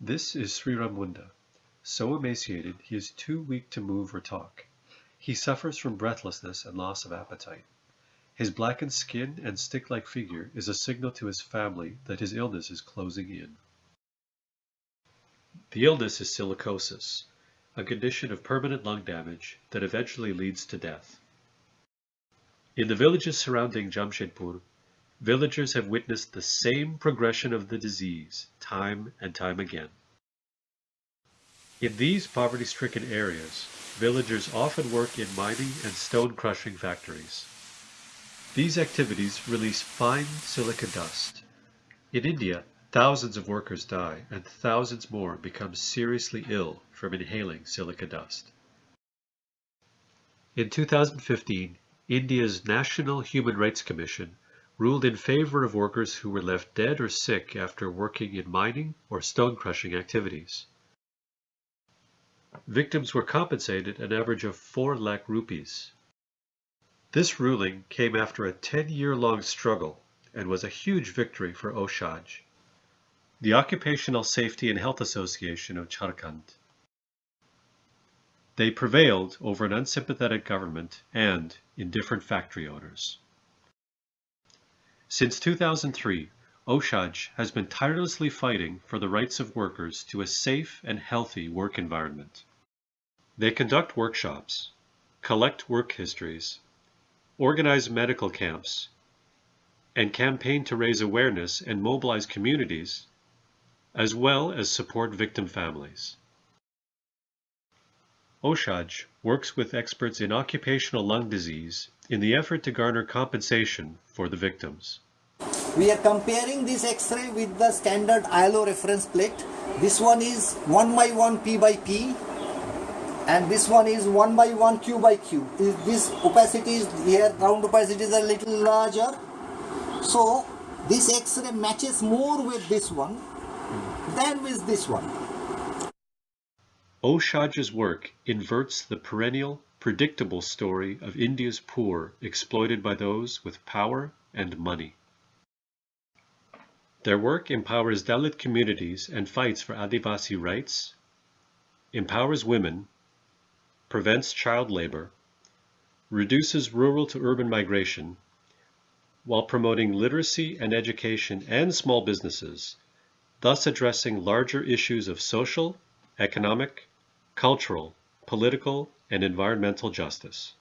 This is Sri Ramunda. So emaciated he is too weak to move or talk. He suffers from breathlessness and loss of appetite. His blackened skin and stick-like figure is a signal to his family that his illness is closing in. The illness is silicosis, a condition of permanent lung damage that eventually leads to death. In the villages surrounding Jamshedpur, villagers have witnessed the same progression of the disease time and time again. In these poverty-stricken areas, villagers often work in mining and stone crushing factories. These activities release fine silica dust. In India, thousands of workers die and thousands more become seriously ill from inhaling silica dust. In 2015, India's National Human Rights Commission ruled in favor of workers who were left dead or sick after working in mining or stone crushing activities. Victims were compensated an average of 4 lakh rupees. This ruling came after a 10-year-long struggle and was a huge victory for OSHAJ, the Occupational Safety and Health Association of Jharkhand. They prevailed over an unsympathetic government and indifferent factory owners. Since 2003, OSHAJ has been tirelessly fighting for the rights of workers to a safe and healthy work environment. They conduct workshops, collect work histories, organize medical camps, and campaign to raise awareness and mobilize communities, as well as support victim families. OSHAJ works with experts in occupational lung disease in the effort to garner compensation for the victims. We are comparing this X-ray with the standard ILO reference plate. This one is 1 by 1 P by P and this one is 1 by 1 Q by Q. This opacity is here, round opacity is a little larger. So this X-ray matches more with this one than with this one. OSHAJ's work inverts the perennial, predictable story of India's poor exploited by those with power and money. Their work empowers Dalit communities and fights for Adivasi rights, empowers women, prevents child labor, reduces rural to urban migration, while promoting literacy and education and small businesses, thus addressing larger issues of social, economic, cultural, political, and environmental justice.